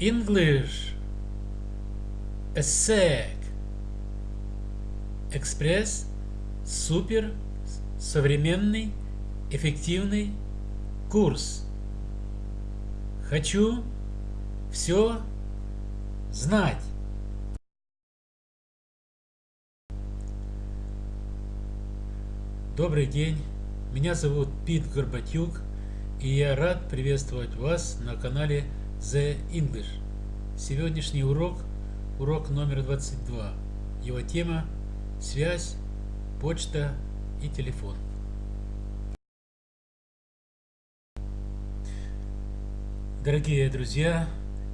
English. ESSEC. Экспресс. Супер. Современный. Эффективный курс. Хочу все знать. Добрый день, меня зовут Пит Горбатюк, и я рад приветствовать вас на канале The English. Сегодняшний урок, урок номер 22. Его тема – связь, почта и телефон. Дорогие друзья,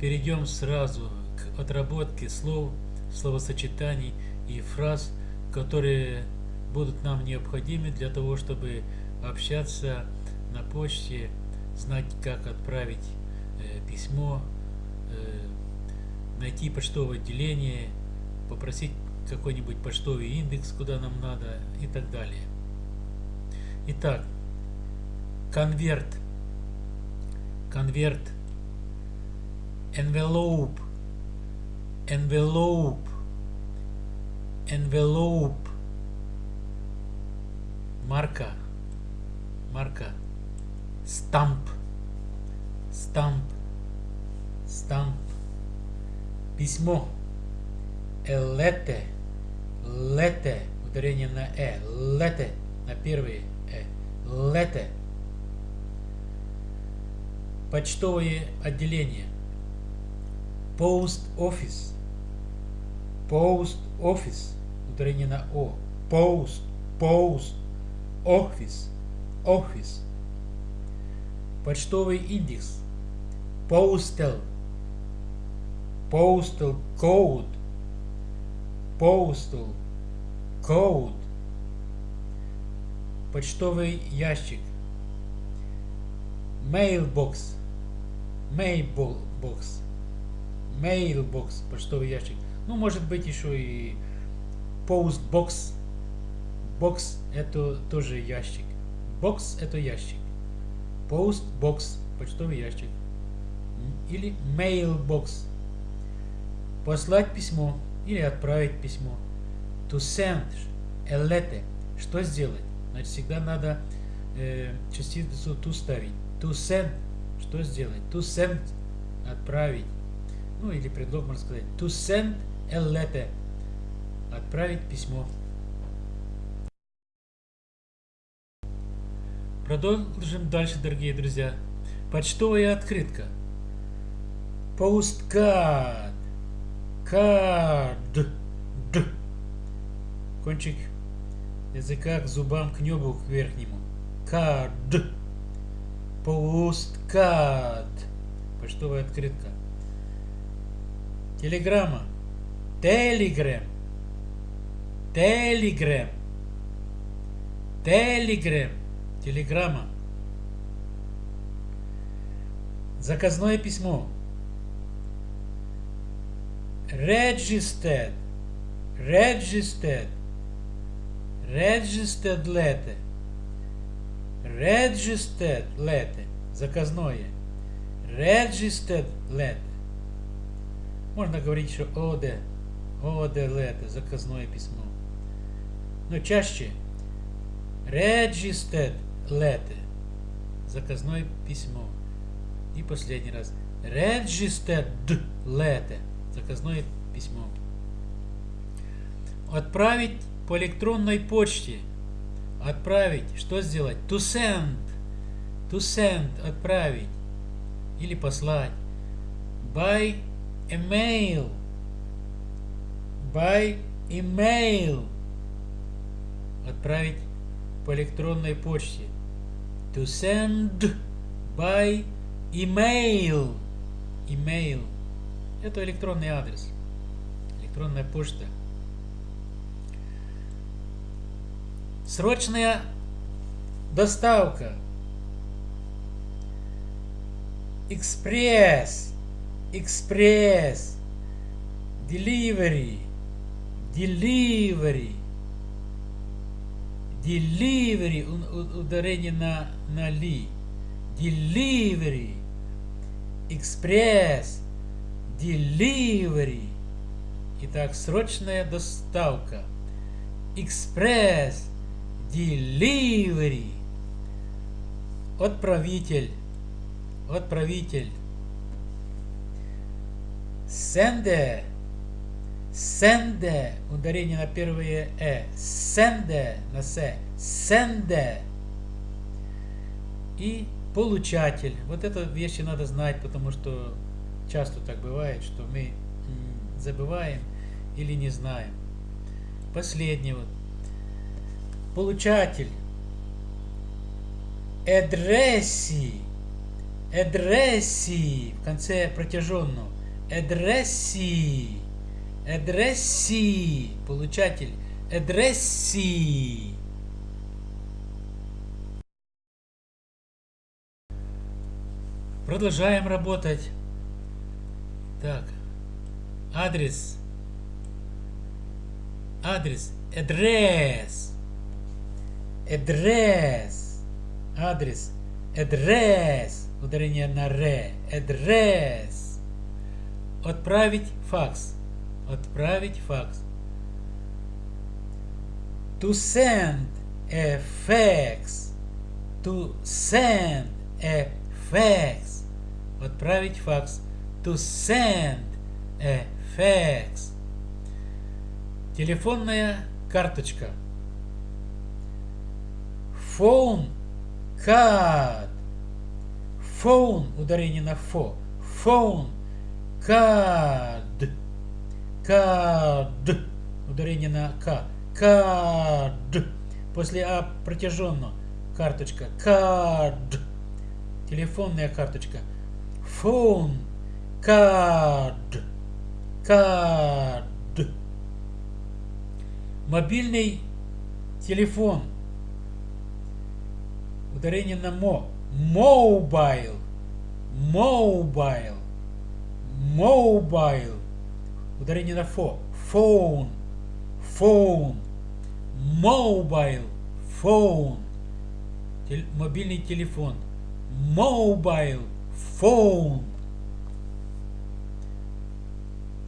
перейдем сразу к отработке слов, словосочетаний и фраз, которые будут нам необходимы для того, чтобы общаться на почте, знать, как отправить письмо, э, найти почтовое отделение, попросить какой-нибудь почтовый индекс, куда нам надо и так далее. Итак, конверт, конверт, envelope, envelope, envelope, марка, марка, стамп, стамп, стамп, письмо, элете, лете, ударение на э, лете, на первые э, лете, почтовое отделение, post office, post office, ударение на о, post, post, office, office, почтовый индекс, postal, postal code, postal code, почтовый ящик, mailbox, mailbox, mailbox, почтовый ящик. Ну, может быть, еще и postbox, Бокс это тоже ящик. Бокс это ящик. Post box почтовый ящик. Или mailbox. Послать письмо или отправить письмо. To send a letter. Что сделать? Значит, всегда надо э, частицу to ставить. To send. Что сделать? To send. Отправить. Ну или предлог можно сказать. To send a letter. Отправить письмо. Продолжим дальше, дорогие друзья. Почтовая открытка. Посткард. Кард. Д. Кончик языка к зубам, к небу, к верхнему. Кард. Посткард. Почтовая открытка. Телеграмма. Телеграм. Телеграм. Телеграм. Телеграмма. Заказное письмо. Registered. Registered. Registered letter. Registered letter. Заказное. Registered letter. Можно говорить еще OD. OD letter. Заказное письмо. Но чаще registered letter. Заказное письмо. И последний раз. Registered letter. Заказное письмо. Отправить по электронной почте. Отправить. Что сделать? To send. To send. Отправить. Или послать. By email. By email. Отправить по электронной почте. To send by email. Email. Это электронный адрес. Электронная почта. Срочная доставка. Экспресс. Экспресс. Delivery. Delivery delivery, ударение на, на ли, delivery, express, delivery. Итак, срочная доставка. Express delivery. Отправитель. Отправитель. Sende. Sende. Ударение на первое э. Sende на с. Sende. И получатель. Вот это вещи надо знать, потому что часто так бывает, что мы забываем или не знаем. Последний вот. Получатель. Эдресси. Эдресси. В конце протяженного. Эдресси. Эдресси. Получатель. Эдресси. Продолжаем работать. Так. Адрес. Адрес. Адрес. Адрес. Адрес. Адрес. Ударение на ре. Адрес. Отправить факс. Отправить факс. To send a fax. To send a fax. Отправить факс. To send a fax. Телефонная карточка. Phone card. Phone, ударение на фо. Phone card. Card. Ударение на к. Card. После а протяженно. Карточка. Card. Телефонная карточка. Phone card. Card. Мобильный телефон. Ударение на мо. Mobile. Mobile. Mobile. Ударение на фо. Phone. Phone. Mobile. Phone. Мобильный телефон. Mobile. Phone.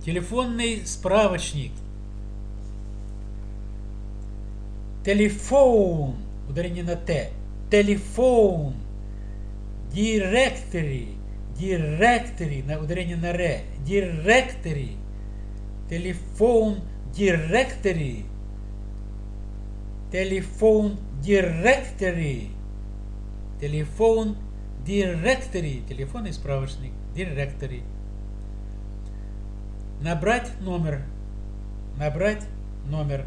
Телефонный справочник. Телефон. Ударение на Т. Телефон. Directory. Directory. На ударение на Р. Directory. Телефон. Directory. Телефон. Directory. Телефон. Directory. Телефонный справочник. Directory. Набрать номер. Набрать номер.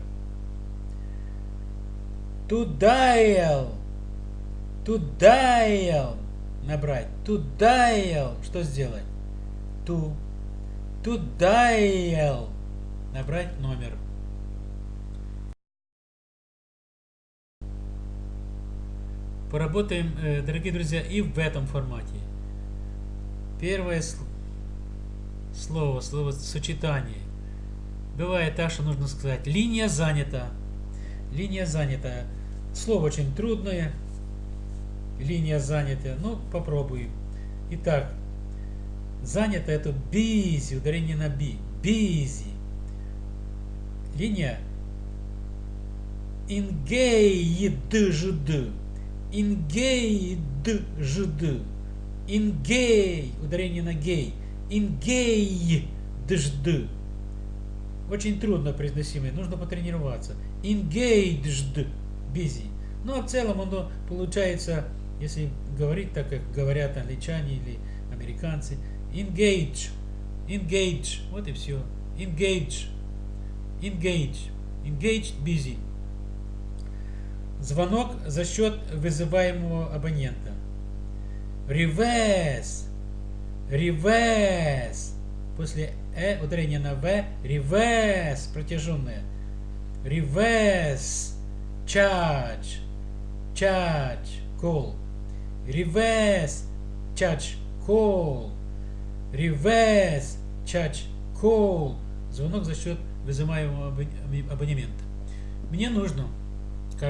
To dial. To dial. Набрать. To dial. Что сделать? To. To dial. Набрать номер. Поработаем, э, дорогие друзья, и в этом формате. Первое слово, слово сочетание. Бывает так, что нужно сказать линия занята. Линия занята. Слово очень трудное. Линия занята. Ну, попробуем. Итак, занято это busy, ударение на би. Busy. Линия engaged. Engaged. Engage. Ударение на гей. Engaged. Очень трудно произносимое, нужно потренироваться. Engaged, busy. Ну, а в целом оно получается, если говорить так, как говорят англичане или американцы, engage, engage, вот и все. Engage, engage, engaged, busy. Звонок за счет вызываемого абонента. Reverse, reverse. После э ударение на в, reverse, протяженное. Reverse, charge, charge, call. Reverse, charge, call. Reverse, charge, call. Звонок за счет вызываемого абонемента. Мне нужно,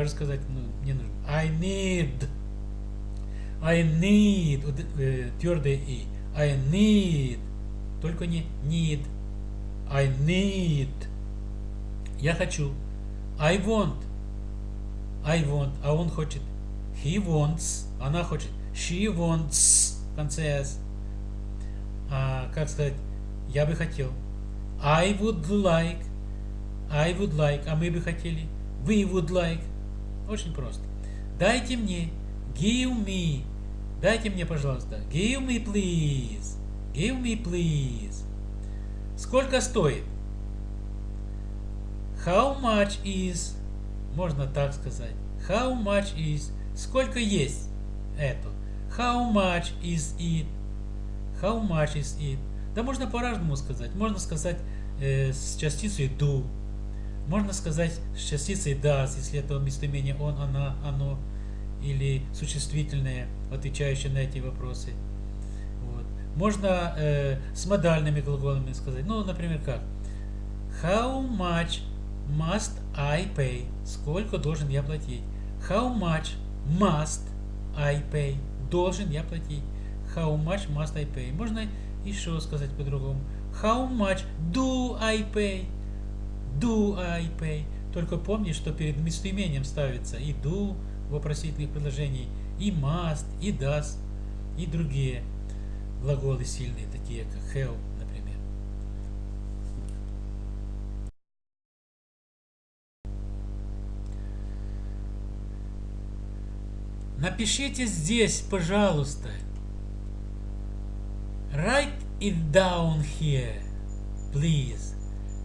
же сказать, ну, мне нужно. I need. I need, э, твердое и. I need Только не need. I need. Я хочу. I want. I want. А он хочет. He wants. Она хочет. She wants. В конце S. А, как сказать? Я бы хотел. I would like. I would like. А мы бы хотели. We would like. Очень просто. Дайте мне. Give me. Дайте мне, пожалуйста. Give me, please. Give me, please. Сколько стоит? How much is? Можно так сказать. How much is? Сколько есть это? How much is it? How much is it? Да можно по-разному сказать. Можно сказать э, с частицей do. Можно сказать с частицей does, если это местоимение он, она, оно или существительное, отвечающее на эти вопросы. Вот. Можно э, с модальными глаголами сказать. Ну, например, как? How much must I pay? Сколько должен я платить? How much must I pay? Должен я платить. How much must I pay? Можно еще сказать по-другому. How much do I pay? Do I pay? Только помни, что перед местоимением ставится и do, вопросительных предложений, и must, и does, и другие глаголы сильные, такие как have, например. Напишите здесь, пожалуйста. Write it down here, please.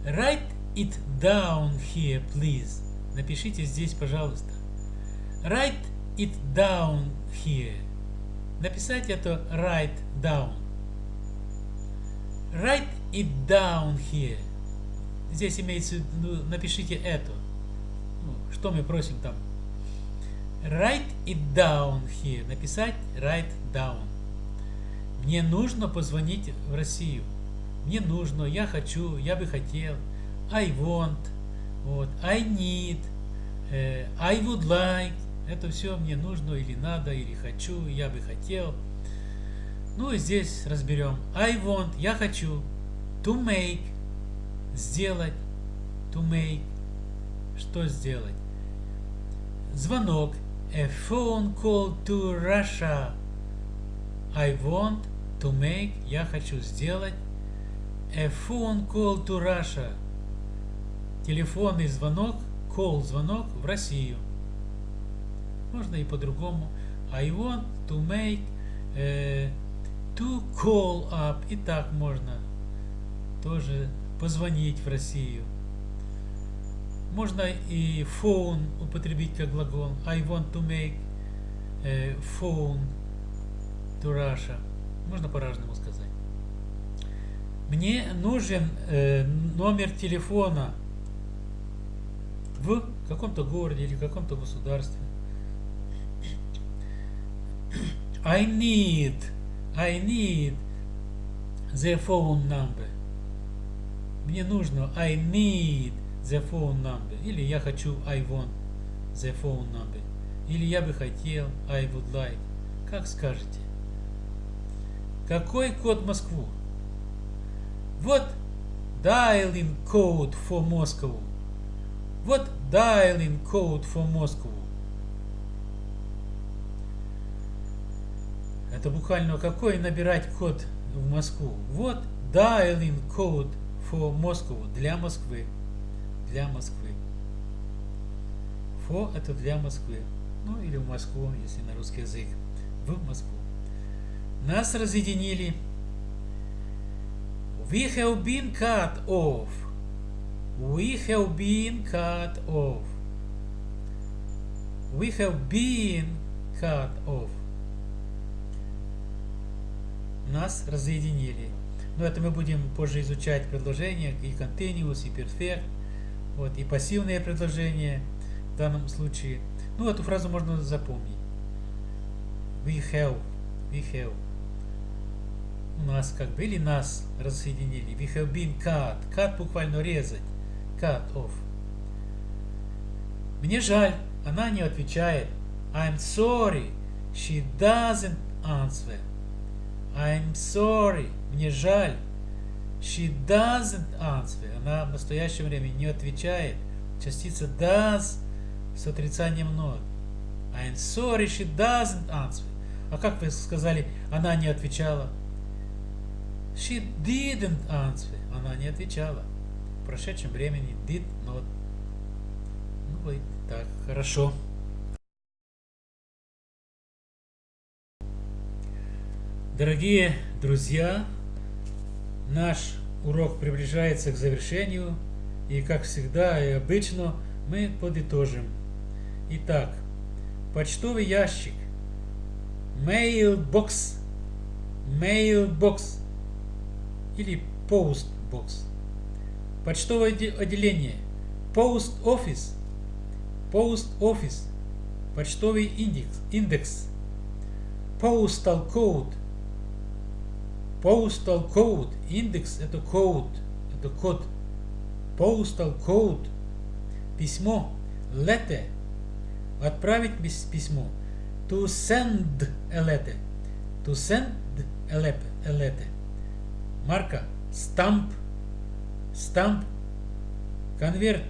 Write it down here, please. Напишите здесь, пожалуйста. Write it down here. Написать это write down. Write it down here. Здесь имеется виду, напишите это. Ну, что мы просим там? Write it down here. Написать write down. Мне нужно позвонить в Россию. Мне нужно, я хочу, я бы хотел. I want. Вот. I need. Uh, I would like. Это все мне нужно или надо, или хочу, я бы хотел. Ну и здесь разберем. I want, я хочу. To make, сделать. To make, что сделать. Звонок. A phone call to Russia. I want to make, я хочу сделать. A phone call to Russia. Телефонный звонок, call звонок в Россию. Можно и по-другому. I want to make uh, to call up. И так можно тоже позвонить в Россию. Можно и phone употребить как глагол. I want to make uh, phone to Russia. Можно по-разному сказать. Мне нужен э, номер телефона в каком-то городе или каком-то государстве. I need, I need the phone number. Мне нужно I need the phone number. Или я хочу I want the phone number. Или я бы хотел I would like. Как скажете. Какой код Москву? Вот dialing code for Moscow. Вот dialing code for Moscow. Это буквально какой набирать код в Москву. Вот dialing code for Moscow для Москвы. Для Москвы. For это для Москвы. Ну или в Москву, если на русский язык. В Москву. Нас разъединили. We have been cut off. We have been cut off. We have been cut off нас разъединили. Но это мы будем позже изучать предложения и continuous, и perfect, вот, и пассивные предложения в данном случае. Ну, эту фразу можно запомнить. We have, we have. У нас как бы, или нас разъединили. We have been cut. Cut буквально резать. Cut off. Мне жаль, она не отвечает. I'm sorry, she doesn't answer. I'm sorry. Мне жаль. She doesn't answer. Она в настоящем времени не отвечает. Частица does с отрицанием not. I'm sorry, she doesn't answer. А как вы сказали, она не отвечала? She didn't answer. Она не отвечала. В прошедшем времени did not. Ну и так, хорошо. Дорогие друзья, наш урок приближается к завершению, и как всегда и обычно мы подытожим. Итак, почтовый ящик, mailbox, mailbox. Или postbox, почтовое отделение, post office, post office, почтовый индекс, индекс, postal code, Postal Code. Индекс это code. Это код. Postal Code. Письмо. Letter. Отправить письмо. To send a letter. To send a letter. Марка. Stamp. Stamp. Конверт.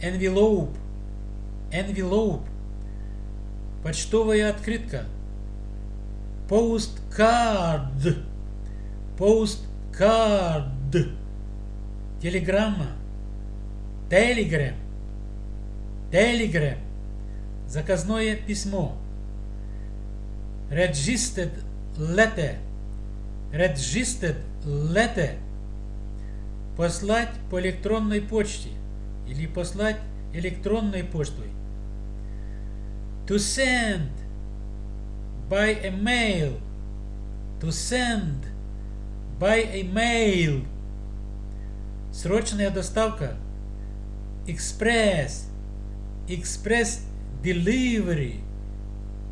Envelope. Envelope. Почтовая открытка. Postcard postcard, телеграмма, telegram, telegram, заказное письмо, registered letter, registered letter, послать по электронной почте или послать электронной почтой. To send. By a mail. To send by a mail. Срочная доставка. Express. Express delivery.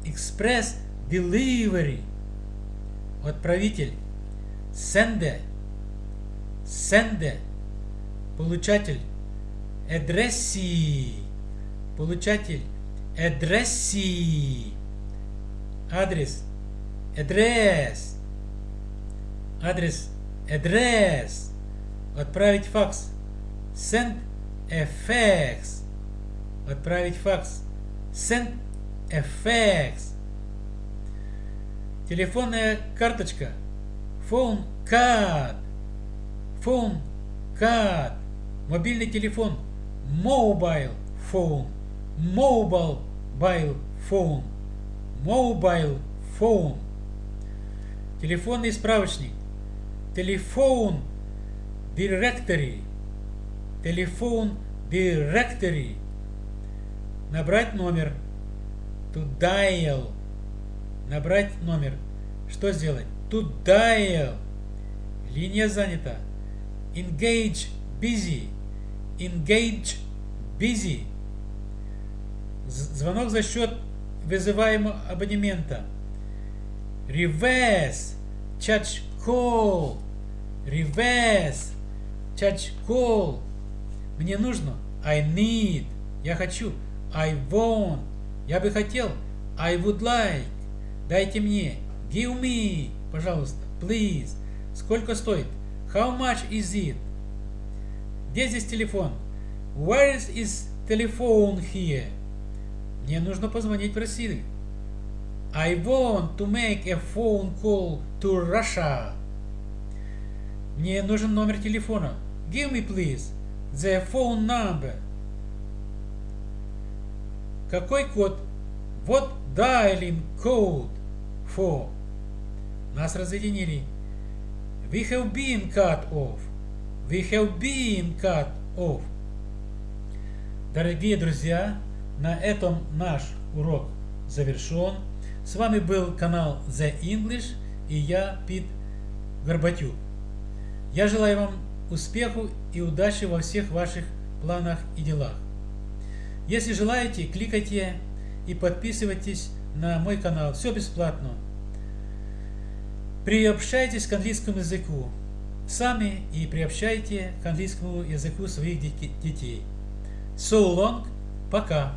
Express delivery. Отправитель. Sender. Sender. Получатель. Addressee. Получатель. Addressee. Адрес. Address адрес address, отправить факс, send a fax, отправить факс, send a fax, телефонная карточка, phone card, phone card, мобильный телефон, mobile phone, mobile phone, mobile phone, телефонный справочник, телефон directory, телефон directory, набрать номер, to dial, набрать номер, что сделать? To dial, линия занята, engage busy, engage busy, звонок за счет вызываемого абонемента, reverse, charge call, reverse, charge call. Мне нужно. I need. Я хочу. I want. Я бы хотел. I would like. Дайте мне. Give me. Пожалуйста. Please. Сколько стоит? How much is it? Где здесь телефон? Where is telephone here? Мне нужно позвонить в Россию. I want to make a phone call to Russia. Мне нужен номер телефона. Give me, please, the phone number. Какой код? What dialing code for? Нас разъединили. We have been cut off. We have been cut off. Дорогие друзья, на этом наш урок завершен. С вами был канал The English и я, Пит Горбатюк. Я желаю вам успеху и удачи во всех ваших планах и делах. Если желаете, кликайте и подписывайтесь на мой канал. Все бесплатно. Приобщайтесь к английскому языку сами и приобщайте к английскому языку своих детей. So long. Пока.